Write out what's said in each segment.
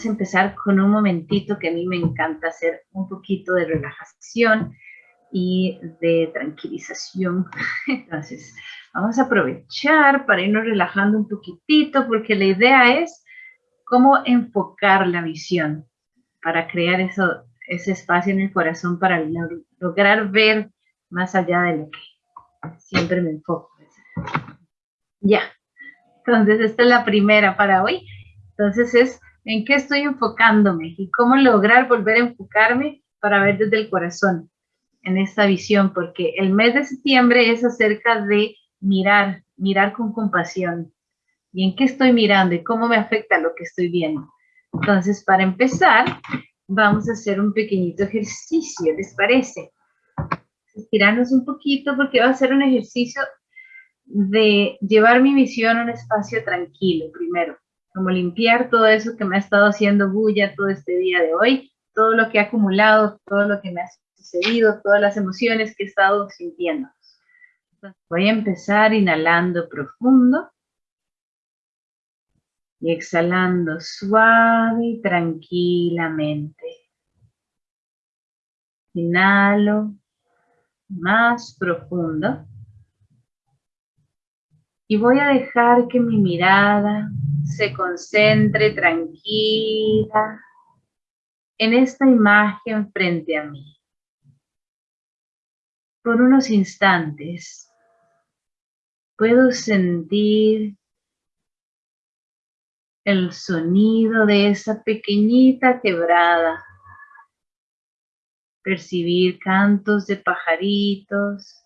vamos a empezar con un momentito que a mí me encanta hacer un poquito de relajación y de tranquilización. Entonces, vamos a aprovechar para irnos relajando un poquitito porque la idea es cómo enfocar la visión para crear eso, ese espacio en el corazón para lograr ver más allá de lo que siempre me enfoco. Ya, entonces esta es la primera para hoy. Entonces es en qué estoy enfocándome y cómo lograr volver a enfocarme para ver desde el corazón en esta visión, porque el mes de septiembre es acerca de mirar, mirar con compasión. ¿Y en qué estoy mirando y cómo me afecta lo que estoy viendo? Entonces, para empezar, vamos a hacer un pequeñito ejercicio, ¿les parece? Estirarnos un poquito porque va a ser un ejercicio de llevar mi visión a un espacio tranquilo primero, como limpiar todo eso que me ha estado haciendo bulla todo este día de hoy, todo lo que ha acumulado, todo lo que me ha sucedido, todas las emociones que he estado sintiendo. voy a empezar inhalando profundo y exhalando suave y tranquilamente. Inhalo más profundo. Y voy a dejar que mi mirada se concentre tranquila en esta imagen frente a mí. Por unos instantes puedo sentir el sonido de esa pequeñita quebrada, percibir cantos de pajaritos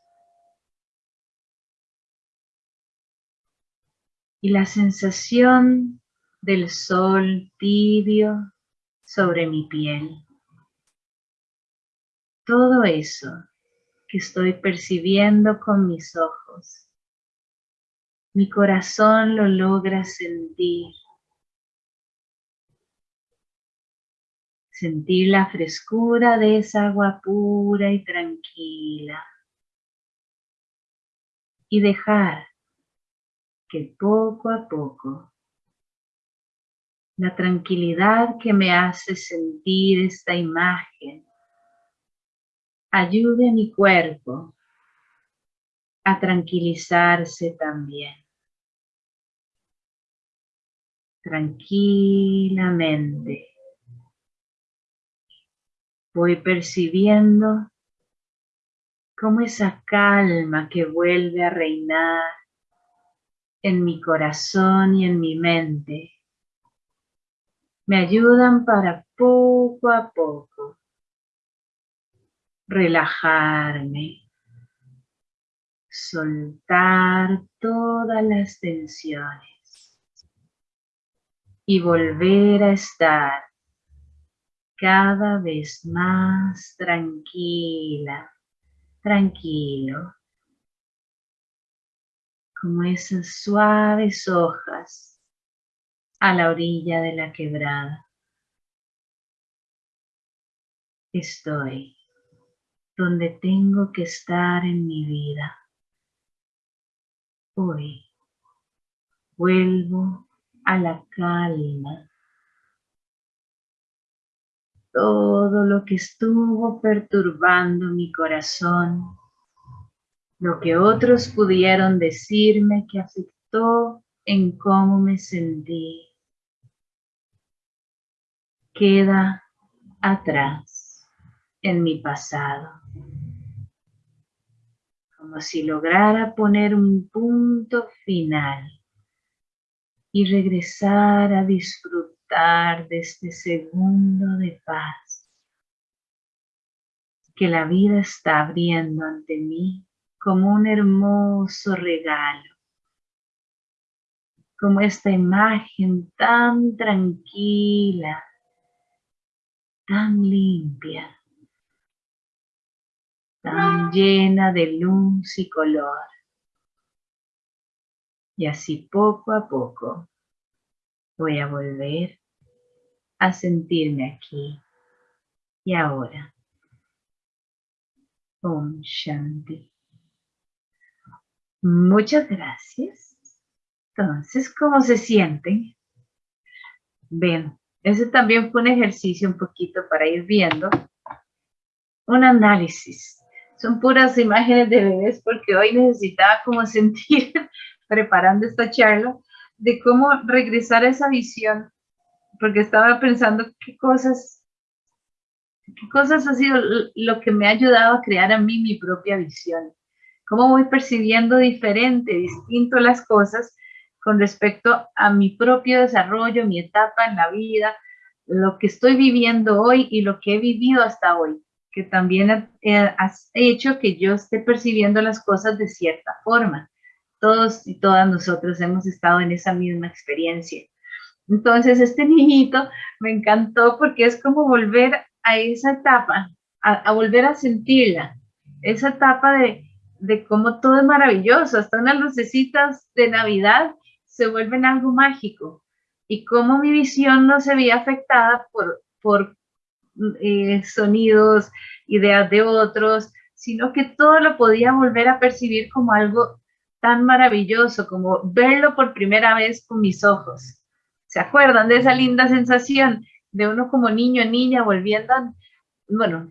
y la sensación del sol tibio sobre mi piel. Todo eso que estoy percibiendo con mis ojos, mi corazón lo logra sentir Sentir la frescura de esa agua pura y tranquila. Y dejar que poco a poco la tranquilidad que me hace sentir esta imagen ayude a mi cuerpo a tranquilizarse también. Tranquilamente voy percibiendo cómo esa calma que vuelve a reinar en mi corazón y en mi mente. Me ayudan para poco a poco relajarme, soltar todas las tensiones y volver a estar cada vez más tranquila, tranquilo, como esas suaves hojas a la orilla de la quebrada. Estoy donde tengo que estar en mi vida. Hoy vuelvo a la calma todo lo que estuvo perturbando mi corazón, lo que otros pudieron decirme que afectó en cómo me sentí, queda atrás en mi pasado. Como si lograra poner un punto final y regresar a disfrutar de este segundo de paz que la vida está abriendo ante mí como un hermoso regalo, como esta imagen tan tranquila, tan limpia, tan llena de luz y color. Y así poco a poco voy a volver a sentirme aquí y ahora. Om Shanti. Muchas gracias. Entonces, ¿cómo se sienten? Ven, ese también fue un ejercicio un poquito para ir viendo. Un análisis. Son puras imágenes de bebés porque hoy necesitaba como sentir, preparando esta charla, de cómo regresar a esa visión, porque estaba pensando qué cosas, qué cosas ha sido lo que me ha ayudado a crear a mí mi propia visión. Cómo voy percibiendo diferente, distinto las cosas con respecto a mi propio desarrollo, mi etapa en la vida, lo que estoy viviendo hoy y lo que he vivido hasta hoy, que también ha hecho que yo esté percibiendo las cosas de cierta forma. Todos y todas nosotros hemos estado en esa misma experiencia. Entonces, este niñito me encantó porque es como volver a esa etapa, a, volver a sentirla, esa etapa de, de cómo todo es maravilloso, hasta unas lucecitas de Navidad se vuelven algo mágico y cómo mi visión no se veía afectada por, por eh, sonidos, ideas de otros, sino que todo lo podía volver a percibir como algo tan maravilloso, como verlo por primera vez con mis ojos. ¿Se acuerdan de esa linda sensación de uno como niño, niña, volviendo, bueno,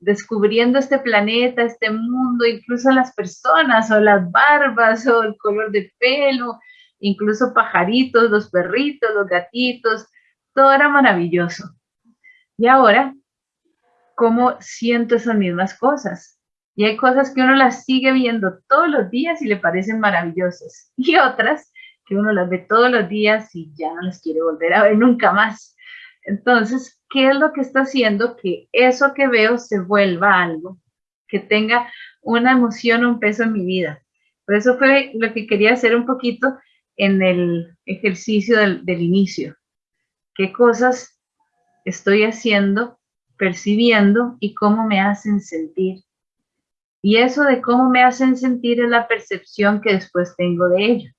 descubriendo este planeta, este mundo, incluso las personas o las barbas o el color de pelo, incluso pajaritos, los perritos, los gatitos, todo era maravilloso. Y ahora, ¿cómo siento esas mismas cosas? Y hay cosas que uno las sigue viendo todos los días y le parecen maravillosas. Y otras que uno las ve todos los días y ya no las quiere volver a ver nunca más. Entonces, ¿qué es lo que está haciendo que eso que veo se vuelva algo? Que tenga una emoción o un peso en mi vida. Por eso fue lo que quería hacer un poquito en el ejercicio del, inicio. ¿Qué cosas estoy haciendo, percibiendo y cómo me hacen sentir? Y eso de cómo me hacen sentir es la percepción que después tengo de ello.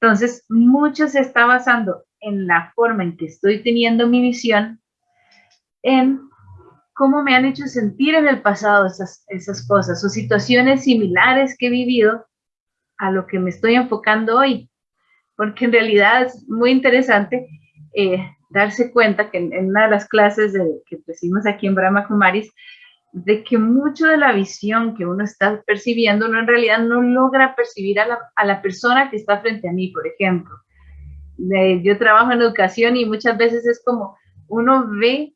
Entonces, mucho se está basando en la forma en que estoy teniendo mi visión, en cómo me han hecho sentir en el pasado esas, esas cosas o situaciones similares que he vivido a lo que me estoy enfocando hoy porque en realidad es muy interesante eh, darse cuenta que en, una de las clases de, que recibimos aquí en Brahma Kumaris, de que mucho de la visión que uno está percibiendo, uno en realidad no logra percibir a la, a la persona que está frente a mí, por ejemplo. Yo trabajo en educación y muchas veces es como uno ve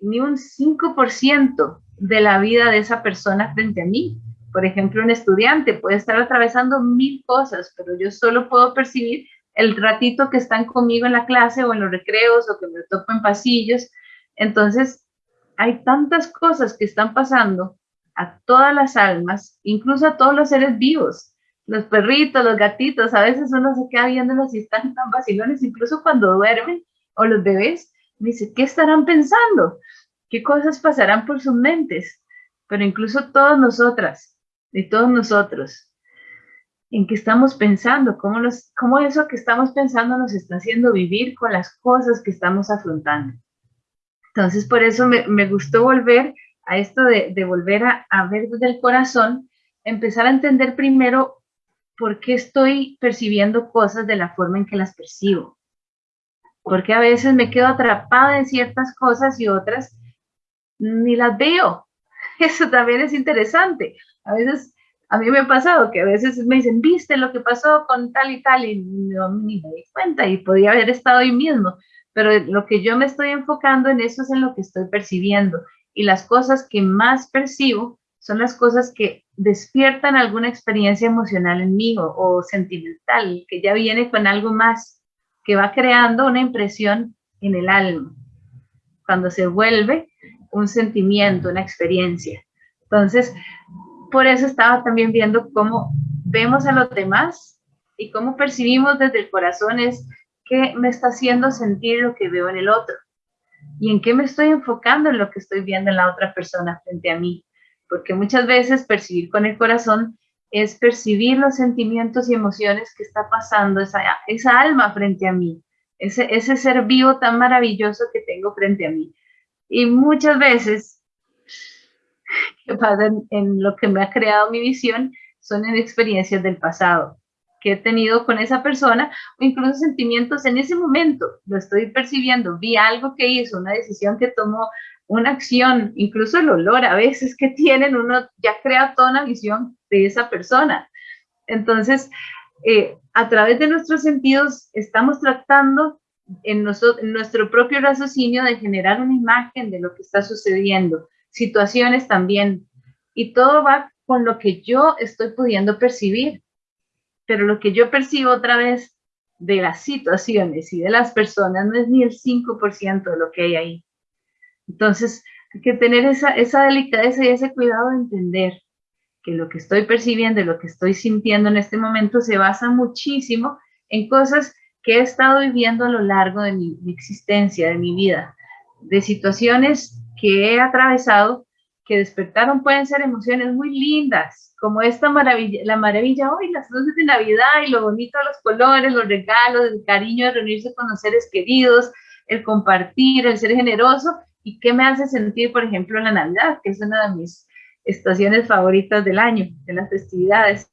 ni un 5% de la vida de esa persona frente a mí. Por ejemplo, un estudiante puede estar atravesando mil cosas, pero yo solo puedo percibir el ratito que están conmigo en la clase o en los recreos o que me topo en pasillos. Entonces, hay tantas cosas que están pasando a todas las almas, incluso a todos los seres vivos, los perritos, los gatitos, a veces uno se queda viéndolos y están tan vacilones, incluso cuando duermen, o los bebés, dice, ¿qué estarán pensando? ¿Qué cosas pasarán por sus mentes? Pero incluso todas nosotras, de todos nosotros, en qué estamos pensando, cómo, los, cómo eso que estamos pensando nos está haciendo vivir con las cosas que estamos afrontando. Entonces, por eso me, gustó volver a esto de, volver a, a, ver desde el corazón, empezar a entender primero por qué estoy percibiendo cosas de la forma en que las percibo. Porque a veces me quedo atrapada en ciertas cosas y otras ni las veo. Eso también es interesante. A veces, a mí me ha pasado que a veces me dicen, viste lo que pasó con tal y tal, y no ni me di cuenta y podía haber estado ahí mismo. Pero lo que yo me estoy enfocando en eso es en lo que estoy percibiendo. Y las cosas que más percibo son las cosas que despiertan alguna experiencia emocional en mí o, o sentimental, que ya viene con algo más, que va creando una impresión en el alma. Cuando se vuelve un sentimiento, una experiencia. Entonces, por eso estaba también viendo cómo vemos a los demás y cómo percibimos desde el corazón es qué me está haciendo sentir lo que veo en el otro y en qué me estoy enfocando en lo que estoy viendo en la otra persona frente a mí. Porque muchas veces percibir con el corazón es percibir los sentimientos y emociones que está pasando esa, esa alma frente a mí, ese, ese ser vivo tan maravilloso que tengo frente a mí. Y muchas veces que pasan en lo que me ha creado mi visión son en experiencias del pasado, que he tenido con esa persona o incluso sentimientos en ese momento, lo estoy percibiendo, vi algo que hizo, una decisión que tomó, una acción, incluso el olor a veces que tienen, uno ya crea toda una visión de esa persona. Entonces, eh, a través de nuestros sentidos estamos tratando en, en nuestro propio raciocinio de generar una imagen de lo que está sucediendo, situaciones también, y todo va con lo que yo estoy pudiendo percibir pero lo que yo percibo otra vez de las situaciones y de las personas no es ni el 5% de lo que hay ahí. Entonces, hay que tener esa, esa delicadeza y ese cuidado de entender que lo que estoy percibiendo y lo que estoy sintiendo en este momento se basa muchísimo en cosas que he estado viviendo a lo largo de mi, mi existencia, de mi vida, de situaciones que he atravesado que despertaron pueden ser emociones muy lindas, como esta maravilla, la maravilla hoy, las luces de Navidad y lo bonito los colores, los regalos, el cariño de reunirse con los seres queridos, el compartir, el ser generoso, y qué me hace sentir, por ejemplo, la Navidad, que es una de mis estaciones favoritas del año, de las festividades.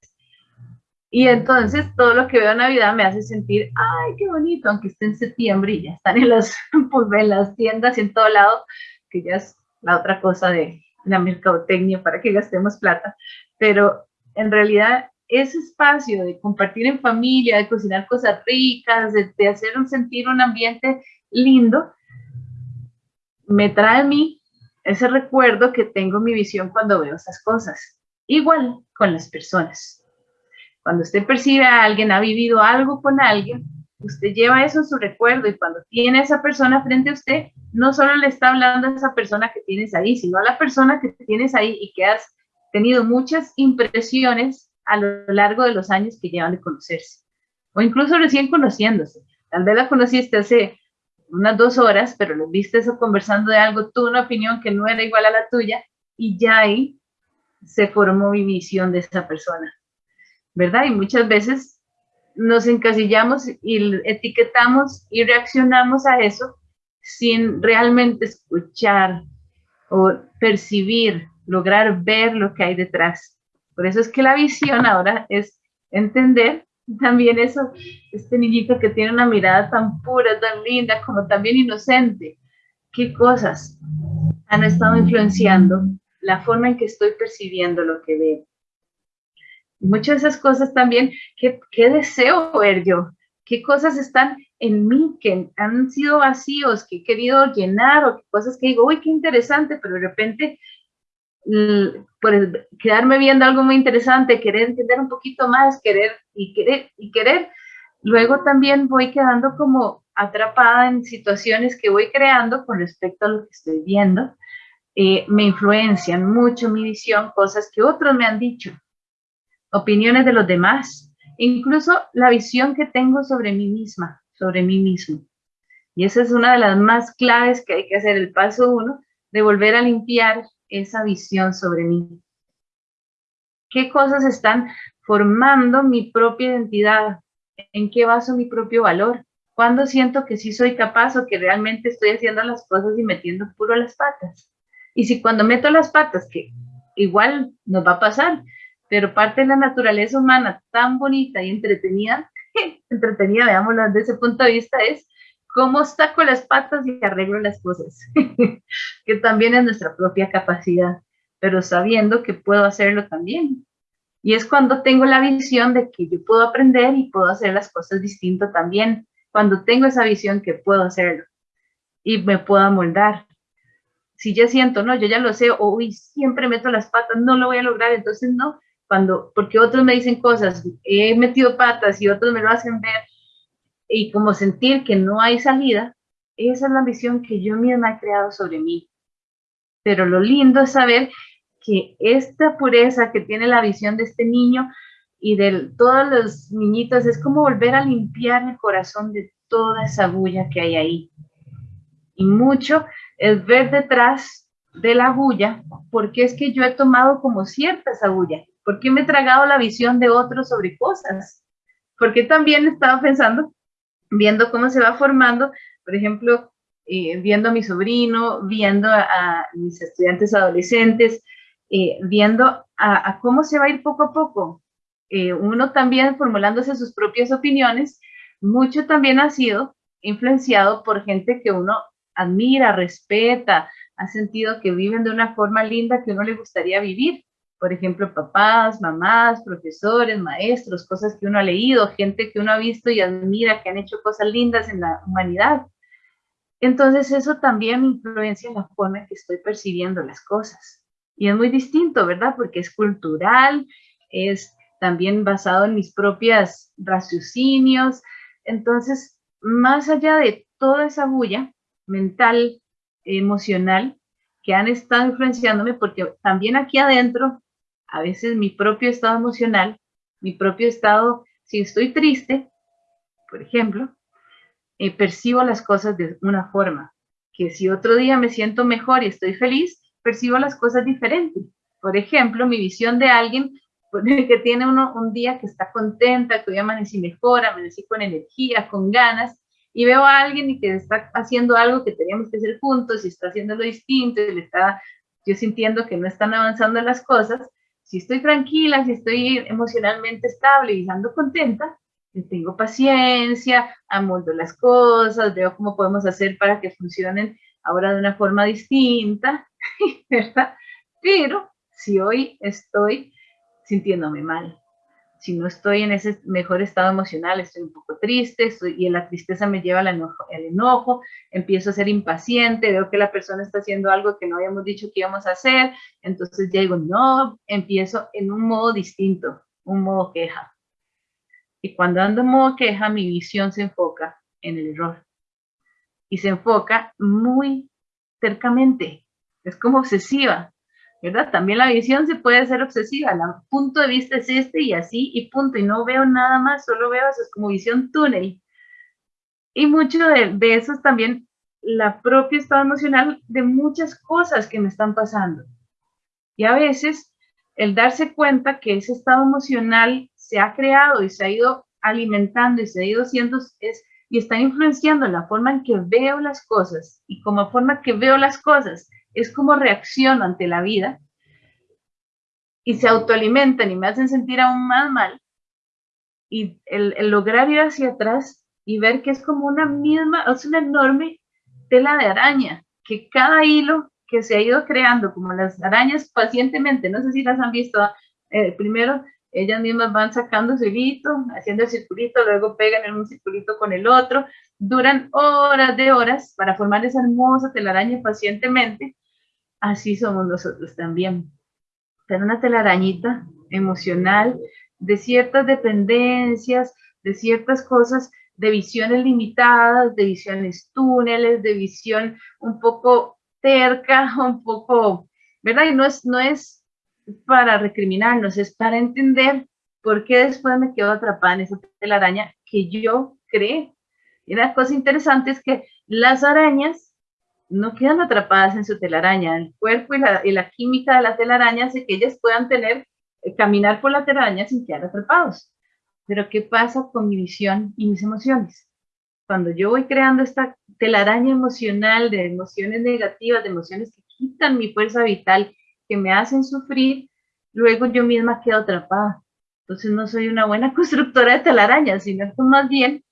Y entonces todo lo que veo en Navidad me hace sentir, ay, qué bonito, aunque esté en septiembre y ya están en, los, pues, en las tiendas y en todo lado, que ya es la otra cosa de, la mercadotecnia para que gastemos plata, pero en realidad ese espacio de compartir en familia, de cocinar cosas ricas, de, hacer un sentir un ambiente lindo, me trae a mí ese recuerdo que tengo mi visión cuando veo esas cosas. Igual con las personas. Cuando usted percibe a alguien, ha vivido algo con alguien, usted lleva eso en su recuerdo y cuando tiene a esa persona frente a usted, no solo le está hablando a esa persona que tienes ahí, sino a la persona que tienes ahí y que has tenido muchas impresiones a lo largo de los años que llevan de conocerse. O incluso recién conociéndose. Tal vez la conociste hace unas dos horas, pero lo viste eso conversando de algo, tuvo una opinión que no era igual a la tuya y ya ahí se formó mi visión de esa persona. ¿Verdad? Y muchas veces nos encasillamos y etiquetamos y reaccionamos a eso sin realmente escuchar o percibir, lograr ver lo que hay detrás. Por eso es que la visión ahora es entender también eso, este niñito que tiene una mirada tan pura, tan linda, como también inocente. ¿Qué cosas han estado influenciando la forma en que estoy percibiendo lo que veo? muchas de esas cosas también, ¿qué, ¿qué, deseo ver yo? ¿Qué cosas están en mí que han sido vacíos, que he querido llenar o cosas que digo, uy, qué interesante, pero de repente por quedarme viendo algo muy interesante, querer entender un poquito más, querer y querer y querer, luego también voy quedando como atrapada en situaciones que voy creando con respecto a lo que estoy viendo. Eh, me influencian mucho mi visión, cosas que otros me han dicho, opiniones de los demás, incluso la visión que tengo sobre mí misma, sobre mí mismo. Y esa es una de las más claves que hay que hacer, el paso uno, de volver a limpiar esa visión sobre mí. ¿Qué cosas están formando mi propia identidad? ¿En qué baso mi propio valor? ¿Cuándo siento que sí soy capaz o que realmente estoy haciendo las cosas y metiendo puro las patas? Y si cuando meto las patas, que igual nos va a pasar, pero parte de la naturaleza humana tan bonita y entretenida, entretenida, veámoslo desde ese punto de vista, es cómo saco las patas y arreglo las cosas, que también es nuestra propia capacidad, pero sabiendo que puedo hacerlo también. Y es cuando tengo la visión de que yo puedo aprender y puedo hacer las cosas distinto también, cuando tengo esa visión que puedo hacerlo y me puedo amoldar. Si ya siento, no, yo ya lo sé, o siempre meto las patas, no lo voy a lograr, entonces no, cuando, porque otros me dicen cosas, he metido patas y otros me lo hacen ver, y como sentir que no hay salida, esa es la visión que yo misma he creado sobre mí. Pero lo lindo es saber que esta pureza que tiene la visión de este niño y de todos los niñitos es como volver a limpiar el corazón de toda esa bulla que hay ahí. Y mucho es ver detrás de la bulla, porque es que yo he tomado como cierta esa bulla ¿Por qué me he tragado la visión de otros sobre cosas? Porque también estaba pensando, viendo cómo se va formando, por ejemplo, eh, viendo a mi sobrino, viendo a, mis estudiantes adolescentes, eh, viendo a, cómo se va a ir poco a poco eh, uno también formulándose sus propias opiniones, mucho también ha sido influenciado por gente que uno admira, respeta, ha sentido que viven de una forma linda que uno le gustaría vivir. Por ejemplo, papás, mamás, profesores, maestros, cosas que uno ha leído, gente que uno ha visto y admira, que han hecho cosas lindas en la humanidad. Entonces eso también influencia en la forma en que estoy percibiendo las cosas. Y es muy distinto, ¿verdad? Porque es cultural, es también basado en mis propias raciocinios. Entonces, más allá de toda esa bulla mental, emocional, que han estado influenciándome, porque también aquí adentro, a veces mi propio estado emocional, mi propio estado, si estoy triste, por ejemplo, eh, percibo las cosas de una forma, que si otro día me siento mejor y estoy feliz, percibo las cosas diferentes. Por ejemplo, mi visión de alguien que tiene uno un día que está contenta, que hoy amanecí mejor, amanecí con energía, con ganas, y veo a alguien y que está haciendo algo que teníamos que hacer juntos y está haciendo lo distinto y le está yo sintiendo que no están avanzando las cosas, si estoy tranquila, si estoy emocionalmente estable y ando contenta, tengo paciencia, amoldo las cosas, veo cómo podemos hacer para que funcionen ahora de una forma distinta, ¿verdad? Pero si hoy estoy sintiéndome mal, si no estoy en ese mejor estado emocional, estoy un poco triste y la tristeza me lleva al enojo, al enojo, empiezo a ser impaciente, veo que la persona está haciendo algo que no habíamos dicho que íbamos a hacer, entonces ya digo, no, empiezo en un modo distinto, un modo queja. Y cuando ando en modo queja, mi visión se enfoca en el error. Y se enfoca muy cercamente. Es como obsesiva, ¿verdad? También la visión se puede ser obsesiva. El punto de vista es este y así y punto. Y no veo nada más, solo veo eso. Es como visión túnel. Y mucho de, de eso es también la propia estado emocional de muchas cosas que me están pasando. Y a veces el darse cuenta que ese estado emocional se ha creado y se ha ido alimentando y se ha ido siendo, es, y está influenciando la forma en que veo las cosas y como forma que veo las cosas es como reacciono ante la vida y se autoalimentan y me hacen sentir aún más mal. Y el, el lograr ir hacia atrás y ver que es como una misma, es una enorme tela de araña, que cada hilo que se ha ido creando, como las arañas pacientemente, no sé si las han visto, eh, primero ellas mismas van sacando su hilito, haciendo el circulito, luego pegan en un circulito con el otro, duran horas de horas para formar esa hermosa telaraña pacientemente, así somos nosotros también. Tener una telarañita emocional de ciertas dependencias, de ciertas cosas, de visiones limitadas, de visiones túneles, de visión un poco terca, un poco, ¿verdad? Y no es, no es para recriminarnos, es para entender por qué después me quedo atrapada en esa telaraña que yo creé. Y una cosa interesante es que las arañas no quedan atrapadas en su telaraña. El cuerpo y la, química de la telaraña hace que ellas puedan tener, eh, caminar por la telaraña sin quedar atrapados. Pero ¿qué pasa con mi visión y mis emociones? Cuando yo voy creando esta telaraña emocional de emociones negativas, de emociones que quitan mi fuerza vital, que me hacen sufrir, luego yo misma quedo atrapada. Entonces no soy una buena constructora de telarañas, sino que más bien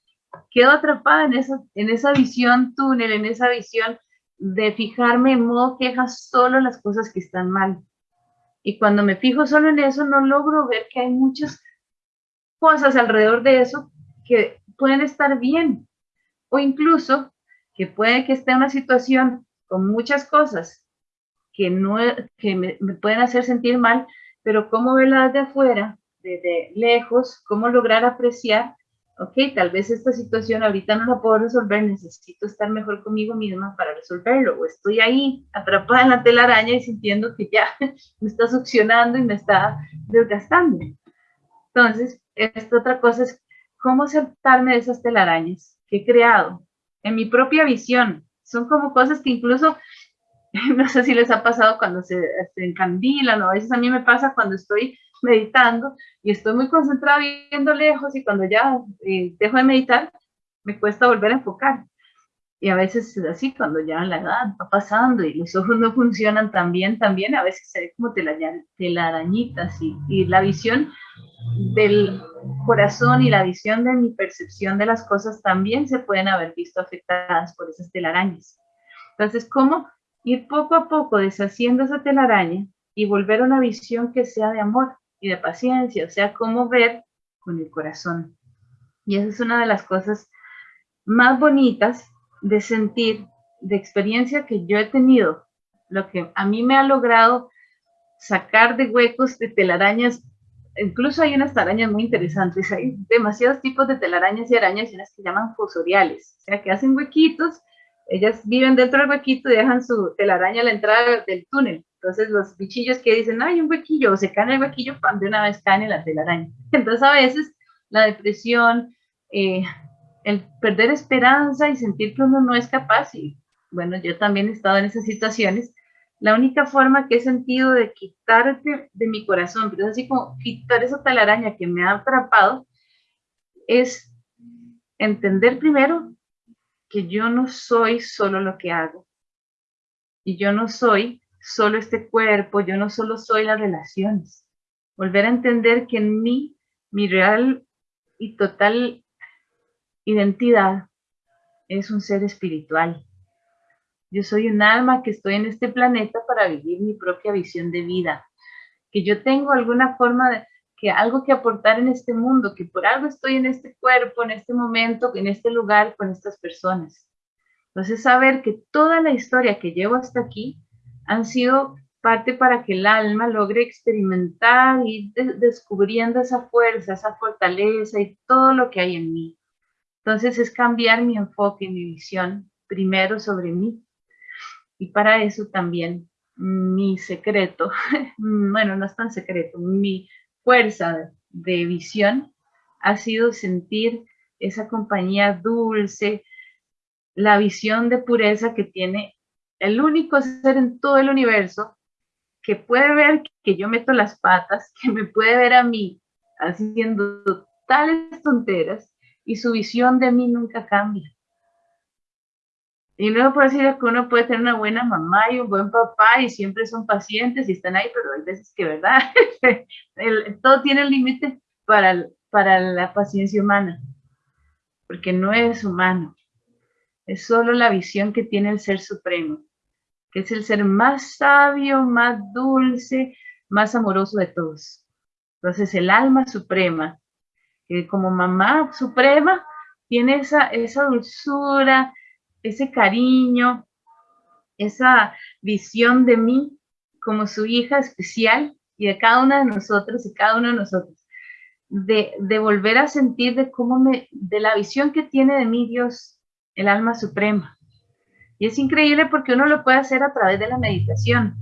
quedo atrapada en esa, en esa visión túnel, en esa visión de fijarme en modo queja solo las cosas que están mal. Y cuando me fijo solo en eso, no logro ver que hay muchas cosas alrededor de eso que pueden estar bien. O incluso que puede que esté en una situación con muchas cosas que, no, que me, pueden hacer sentir mal, pero cómo verlas de afuera, desde lejos, cómo lograr apreciar, ok, tal vez esta situación ahorita no la puedo resolver, necesito estar mejor conmigo misma para resolverlo, o estoy ahí atrapada en la telaraña y sintiendo que ya me está succionando y me está desgastando. Entonces, esta otra cosa es cómo aceptarme de esas telarañas que he creado en mi propia visión. Son como cosas que incluso no sé si les ha pasado cuando se, encandilan o a veces a mí me pasa cuando estoy meditando y estoy muy concentrada viendo lejos y cuando ya eh, dejo de meditar, me cuesta volver a enfocar. y a veces es así, cuando ya la edad va pasando y los ojos no funcionan tan bien, también a veces se ve como telarañitas y, y la visión del corazón y la visión de mi percepción de las cosas también se pueden haber visto afectadas por esas telarañas. Entonces, ¿cómo ir poco a poco deshaciendo esa telaraña y volver a una visión que sea de amor y de paciencia? O sea, cómo ver con el corazón. Y esa es una de las cosas más bonitas de sentir, de experiencia que yo he tenido, lo que a mí me ha logrado sacar de huecos de telarañas, incluso hay unas arañas muy interesantes, hay demasiados tipos de telarañas y arañas y unas que llaman fosoriales, o sea que hacen huequitos, ellas viven dentro del huequito y dejan su telaraña a la entrada del túnel, entonces los bichillos que dicen, hay un huequillo, o se caen en el huequillo, de una vez caen en la telaraña. Entonces a veces la depresión, eh, el perder esperanza y sentir que uno no es capaz, y bueno, yo también he estado en esas situaciones, la única forma que he sentido de quitarte de mi corazón, pero es así como quitar esa talaraña que me ha atrapado, es entender primero que yo no soy solo lo que hago. Y yo no soy solo este cuerpo, yo no solo soy las relaciones. Volver a entender que en mí, mi real y total identidad es un ser espiritual. Yo soy un alma que estoy en este planeta para vivir mi propia visión de vida, que yo tengo alguna forma de que algo que aportar en este mundo, que por algo estoy en este cuerpo, en este momento, en este lugar, con estas personas. Entonces, saber que toda la historia que llevo hasta aquí han sido parte para que el alma logre experimentar y descubriendo esa fuerza, esa fortaleza y todo lo que hay en mí. Entonces es cambiar mi enfoque, mi visión, primero sobre mí. Y para eso también mi secreto, bueno, no es tan secreto, mi fuerza de visión ha sido sentir esa compañía dulce, la visión de pureza que tiene el único ser en todo el universo que puede ver que yo meto las patas, que me puede ver a mí haciendo tales tonteras y su visión de mí nunca cambia. Y luego puedo decir que uno puede tener una buena mamá y un buen papá y siempre son pacientes y están ahí, pero hay veces que, ¿verdad? todo tiene límite para, para la paciencia humana, porque no es humano, es solo la visión que tiene el Ser Supremo, que es el ser más sabio, más dulce, más amoroso de todos. Entonces el alma suprema que como mamá suprema tiene esa, esa dulzura, ese cariño, esa visión de mí como su hija especial y de cada una de nosotros y cada uno de nosotros, de, de volver a sentir de cómo me, de la visión que tiene de mí Dios, el alma suprema. Y es increíble porque uno lo puede hacer a través de la meditación.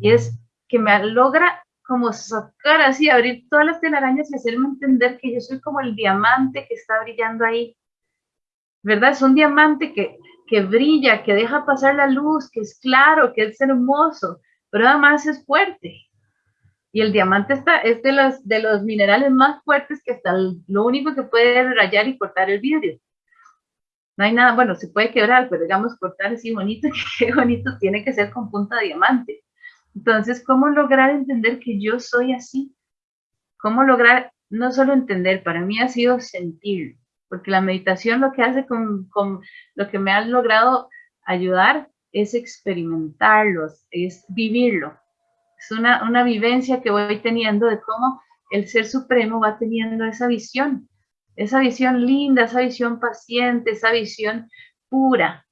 Y es que me logra como sacar así, abrir todas las telarañas y hacerme entender que yo soy como el diamante que está brillando ahí. ¿Verdad? Es un diamante que, que brilla, que deja pasar la luz, que es claro, que es hermoso, pero además es fuerte. Y el diamante está, es de los, de los minerales más fuertes que hasta lo único que puede rayar y cortar el vidrio. No hay nada, bueno, se puede quebrar, pero digamos cortar así bonito, qué bonito tiene que ser con punta de diamante. Entonces, ¿cómo lograr entender que yo soy así? ¿Cómo lograr no solo entender, para mí ha sido sentir, porque la meditación lo que hace con, lo que me ha logrado ayudar es experimentarlo, es vivirlo. Es una, una vivencia que voy teniendo de cómo el Ser Supremo va teniendo esa visión, esa visión linda, esa visión paciente, esa visión pura,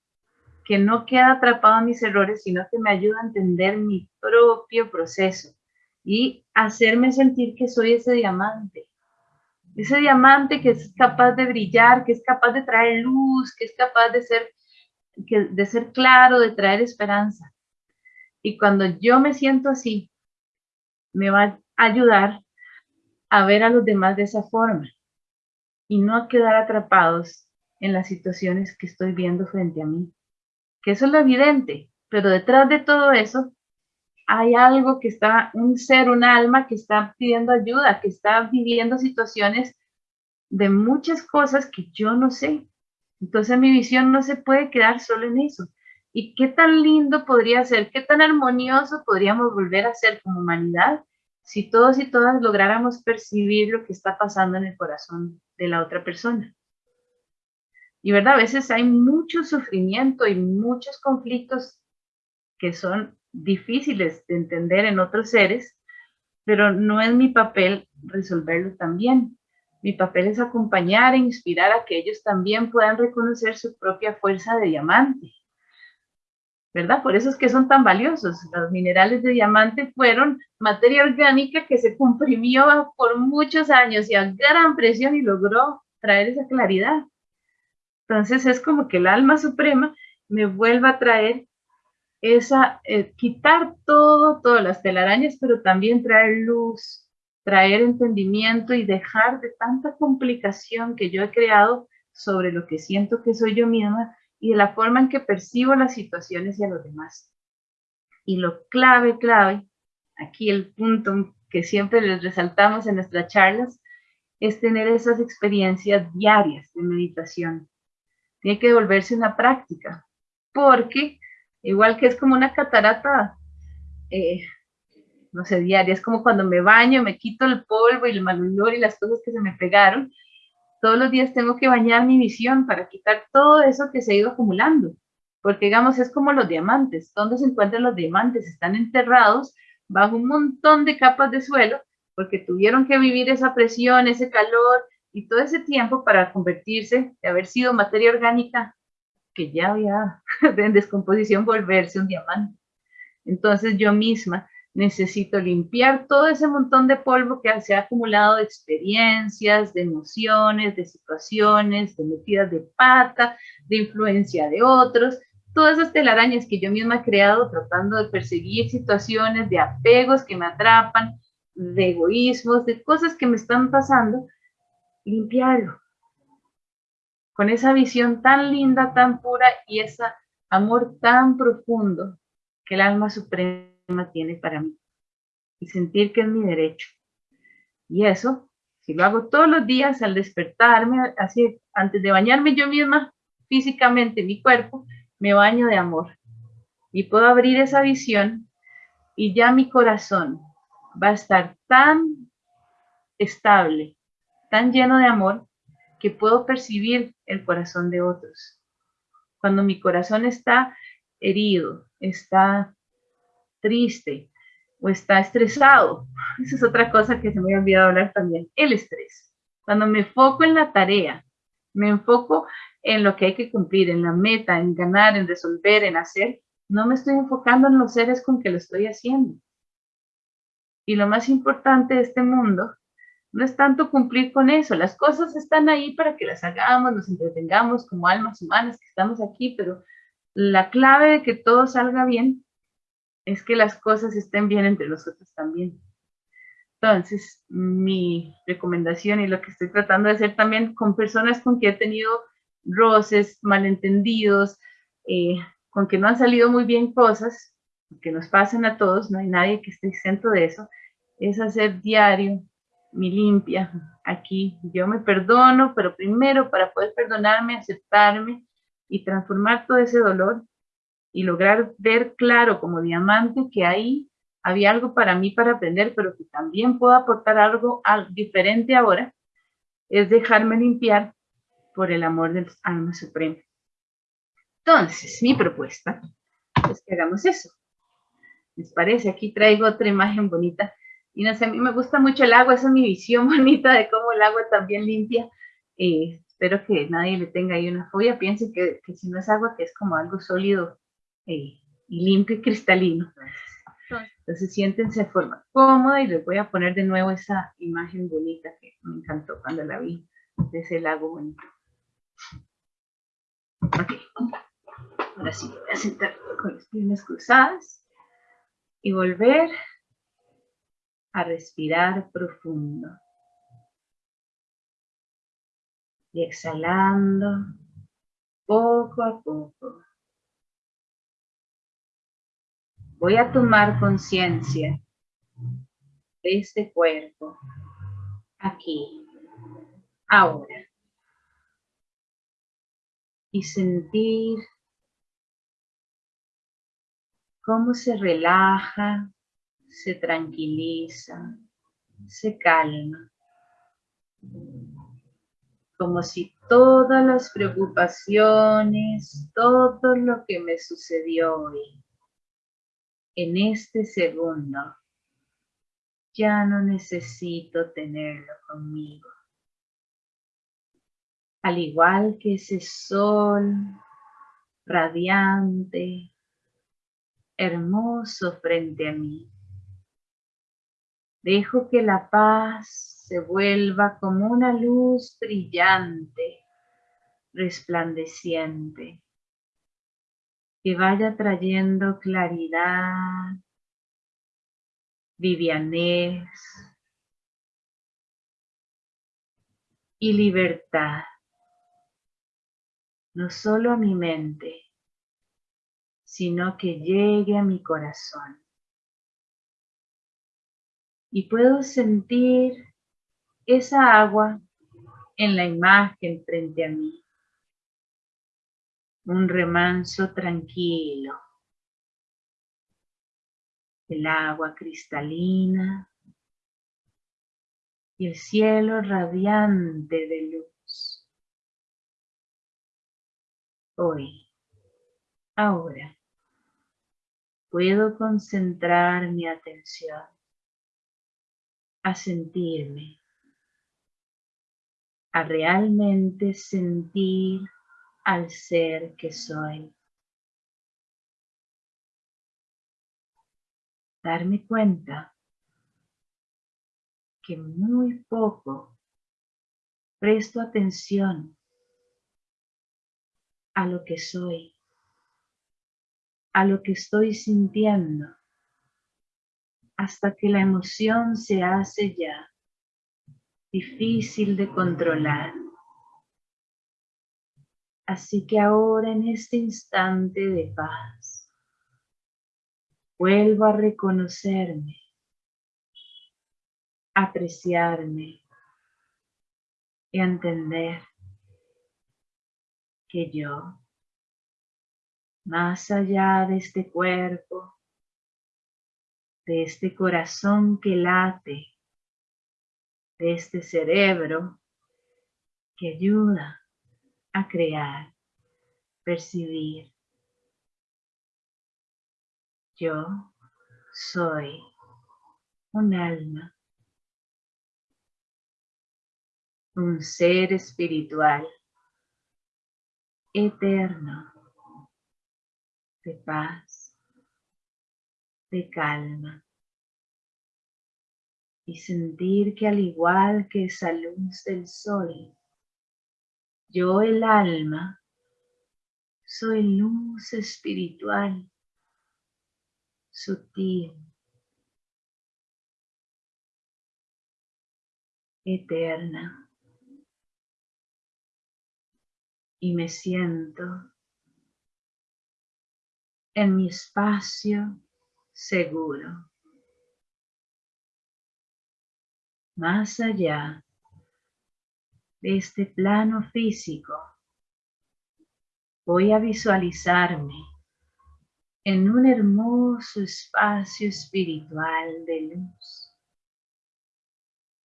que no queda atrapado en mis errores, sino que me ayuda a entender mi propio proceso y hacerme sentir que soy ese diamante. Ese diamante que es capaz de brillar, que es capaz de traer luz, que es capaz de ser, de ser claro, de traer esperanza. Y cuando yo me siento así, me va a ayudar a ver a los demás de esa forma y no a quedar atrapados en las situaciones que estoy viendo frente a mí que eso es lo evidente, pero detrás de todo eso hay algo que está, un ser, un alma que está pidiendo ayuda, que está viviendo situaciones de muchas cosas que yo no sé. Entonces mi visión no se puede quedar solo en eso. ¿Y qué tan lindo podría ser, qué tan armonioso podríamos volver a ser como humanidad si todos y todas lográramos percibir lo que está pasando en el corazón de la otra persona? Y verdad, a veces hay mucho sufrimiento y muchos conflictos que son difíciles de entender en otros seres, pero no es mi papel resolverlo también. Mi papel es acompañar e inspirar a que ellos también puedan reconocer su propia fuerza de diamante. ¿Verdad? Por eso es que son tan valiosos. Los minerales de diamante fueron materia orgánica que se comprimió por muchos años y a gran presión y logró traer esa claridad. Entonces es como que el alma suprema me vuelva a traer esa, eh, quitar todo, todas las telarañas, pero también traer luz, traer entendimiento y dejar de tanta complicación que yo he creado sobre lo que siento que soy yo misma y de la forma en que percibo las situaciones y a los demás. Y lo clave, clave, aquí el punto que siempre les resaltamos en nuestras charlas, es tener esas experiencias diarias de meditación. Tiene que volverse una práctica, porque igual que es como una catarata, eh, no sé, diaria, es como cuando me baño, me quito el polvo y el mal olor y las cosas que se me pegaron, todos los días tengo que bañar mi visión para quitar todo eso que se ha ido acumulando, porque digamos, es como los diamantes, ¿dónde se encuentran los diamantes? Están enterrados bajo un montón de capas de suelo, porque tuvieron que vivir esa presión, ese calor y todo ese tiempo para convertirse, de haber sido materia orgánica que ya había en descomposición volverse un diamante. Entonces yo misma necesito limpiar todo ese montón de polvo que se ha acumulado de experiencias, de emociones, de situaciones, de metidas de pata, de influencia de otros, todas esas telarañas que yo misma he creado tratando de perseguir situaciones de apegos que me atrapan, de egoísmos, de cosas que me están pasando, limpiarlo, con esa visión tan linda, tan pura y ese amor tan profundo que el alma suprema tiene para mí. Y sentir que es mi derecho. Y eso, si lo hago todos los días al despertarme, así antes de bañarme yo misma, físicamente, mi cuerpo, me baño de amor. Y puedo abrir esa visión y ya mi corazón va a estar tan estable, tan lleno de amor, que puedo percibir el corazón de otros. Cuando mi corazón está herido, está triste o está estresado, esa es otra cosa que se me había olvidado hablar también, el estrés. Cuando me enfoco en la tarea, me enfoco en lo que hay que cumplir, en la meta, en ganar, en resolver, en hacer, no me estoy enfocando en los seres con que lo estoy haciendo. Y lo más importante de este mundo no es tanto cumplir con eso, las cosas están ahí para que las hagamos, nos entretengamos como almas humanas que estamos aquí, pero la clave de que todo salga bien es que las cosas estén bien entre nosotros también. Entonces, mi recomendación y lo que estoy tratando de hacer también con personas con que he tenido roces, malentendidos, eh, con que no han salido muy bien cosas, que nos pasan a todos, no hay nadie que esté exento de eso, es hacer diario mi limpia aquí. Yo me perdono, pero primero para poder perdonarme, aceptarme y transformar todo ese dolor y lograr ver claro como diamante que ahí había algo para mí para aprender, pero que también puedo aportar algo diferente ahora, es dejarme limpiar por el amor del alma suprema. Entonces, mi propuesta es que hagamos eso. ¿Les parece? Aquí traigo otra imagen bonita y no sé, a mí me gusta mucho el agua, esa es mi visión bonita de cómo el agua también limpia. Eh, espero que nadie le tenga ahí una fobia, piense que, que, si no es agua, que es como algo sólido eh, y limpio y cristalino. Entonces siéntense de forma cómoda y les voy a poner de nuevo esa imagen bonita que me encantó cuando la vi, de ese lago bonito. Ok, ahora sí, voy a sentar con las piernas cruzadas y volver a respirar profundo. Y exhalando poco a poco. Voy a tomar conciencia de este cuerpo aquí, ahora. y sentir cómo se relaja, se tranquiliza, se calma. Como si todas las preocupaciones, todo lo que me sucedió hoy, en este segundo, ya no necesito tenerlo conmigo. Al igual que ese sol radiante, hermoso frente a mí. Dejo que la paz se vuelva como una luz brillante, resplandeciente, que vaya trayendo claridad, vivianez y libertad, no solo a mi mente, sino que llegue a mi corazón. Y puedo sentir esa agua en la imagen frente a mí. Un remanso tranquilo. El agua cristalina y el cielo radiante de luz. Hoy, ahora, puedo concentrar mi atención a sentirme, a realmente sentir al ser que soy. Darme cuenta que muy poco presto atención a lo que soy a lo que estoy sintiendo hasta que la emoción se hace ya difícil de controlar. Así que ahora en este instante de paz, vuelvo a reconocerme, apreciarme y entender que yo más allá de este cuerpo, de este corazón que late, de este cerebro que ayuda a crear, percibir. Yo soy un alma, un ser espiritual, eterno de paz, de calma. Y sentir que al igual que esa luz del sol, yo el alma soy luz espiritual, sutil, eterna. Y me siento en mi espacio seguro. Más allá de este plano físico, voy a visualizarme en un hermoso espacio espiritual de luz,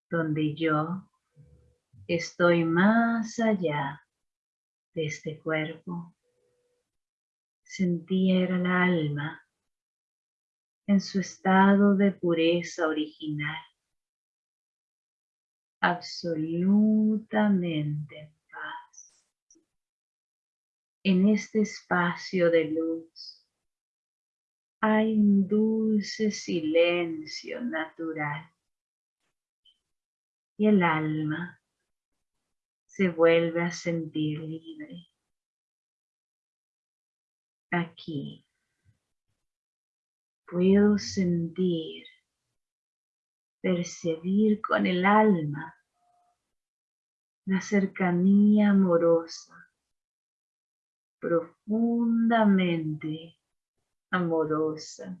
donde yo estoy más allá de este cuerpo sentía era la alma en su estado de pureza original, absolutamente en paz. En este espacio de luz hay un dulce silencio natural y el alma se vuelve a sentir libre aquí. Puedo sentir, percibir con el alma la cercanía amorosa, profundamente amorosa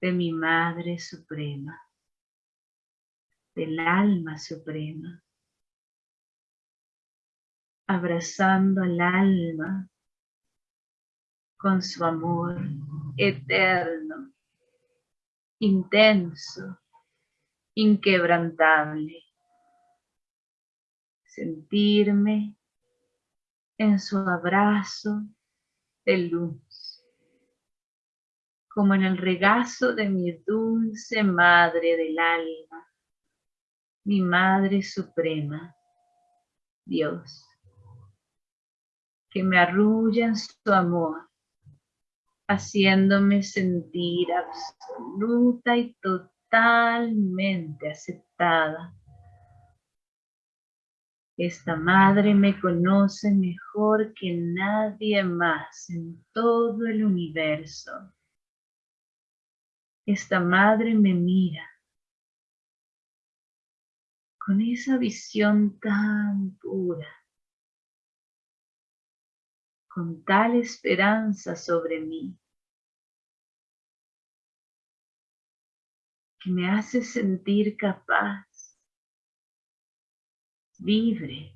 de mi Madre Suprema, del alma suprema. abrazando al alma con su amor eterno, intenso, inquebrantable. Sentirme en su abrazo de luz, como en el regazo de mi dulce Madre del alma, mi Madre Suprema, Dios, que me arrulla en su amor, haciéndome sentir absoluta y totalmente aceptada esta madre me conoce mejor que nadie más en todo el universo. Esta madre me mira con esa visión tan pura, con tal esperanza sobre mí, que me hace sentir capaz libre,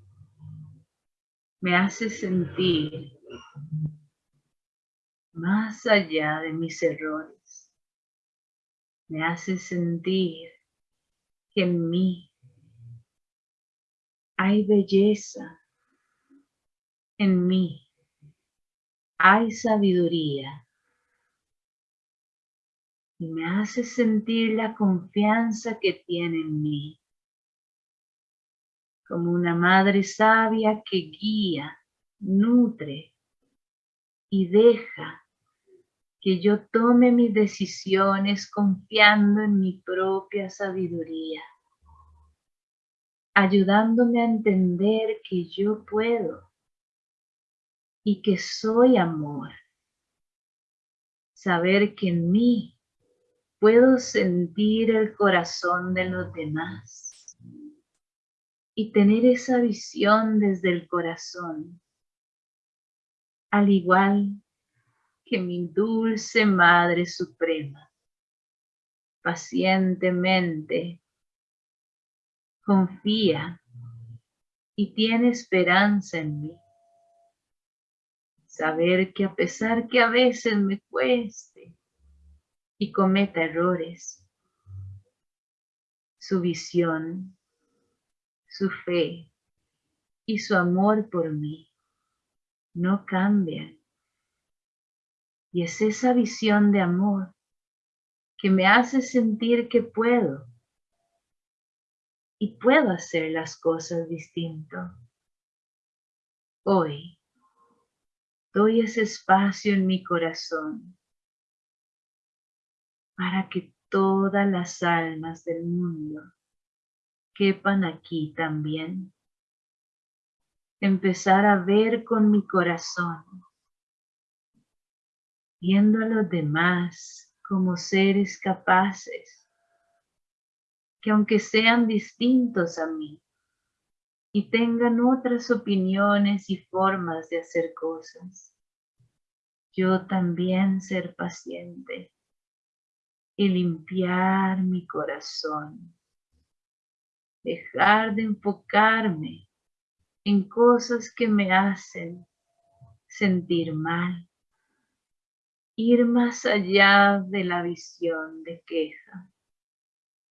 me hace sentir más allá de mis errores, me hace sentir que en mí hay belleza, en mí hay sabiduría. Y me hace sentir la confianza que tiene en mí. Como una madre sabia que guía, nutre y deja que yo tome mis decisiones confiando en mi propia sabiduría, ayudándome a entender que yo puedo y que soy amor. Saber que en mí puedo sentir el corazón de los demás y tener esa visión desde el corazón, al igual que mi dulce Madre Suprema, pacientemente confía y tiene esperanza en mí. Saber que a pesar que a veces me cueste y cometa errores, su visión su fe y su amor por mí no cambian. Y es esa visión de amor que me hace sentir que puedo y puedo hacer las cosas distinto. Hoy doy ese espacio en mi corazón para que todas las almas del mundo quepan aquí también. Empezar a ver con mi corazón, viendo a los demás como seres capaces, que aunque sean distintos a mí y tengan otras opiniones y formas de hacer cosas, yo también ser paciente y limpiar mi corazón. Dejar de enfocarme en cosas que me hacen sentir mal, ir más allá de la visión de queja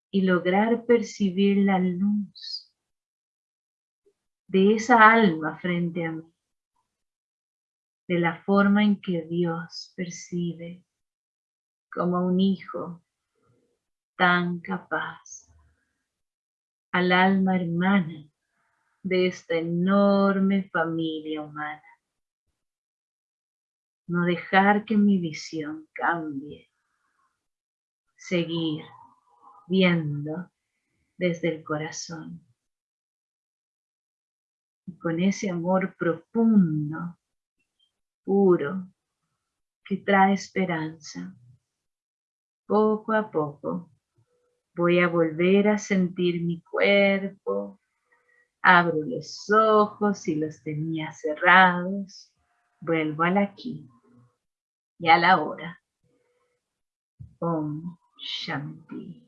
y lograr percibir la luz de esa alma frente a mí, de la forma en que Dios percibe como un hijo tan capaz al alma hermana de esta enorme familia humana. No dejar que mi visión cambie. Seguir viendo desde el corazón. Con ese amor profundo, puro, que trae esperanza, poco a poco Voy a volver a sentir mi cuerpo. Abro los ojos y los tenía cerrados. Vuelvo al aquí y a la hora. Om Shanti.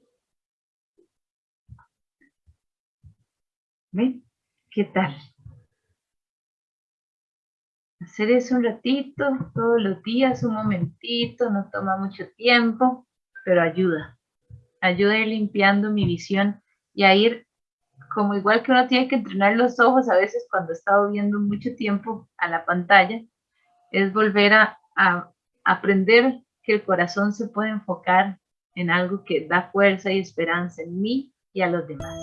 ¿Ven? ¿Qué tal? Hacer eso un ratito, todos los días, un momentito, no toma mucho tiempo, pero ayuda. Ayuda a ir limpiando mi visión y a ir, como igual que uno tiene que entrenar los ojos a veces cuando he estado viendo mucho tiempo a la pantalla, es volver a, a aprender que el corazón se puede enfocar en algo que da fuerza y esperanza en mí y a los demás.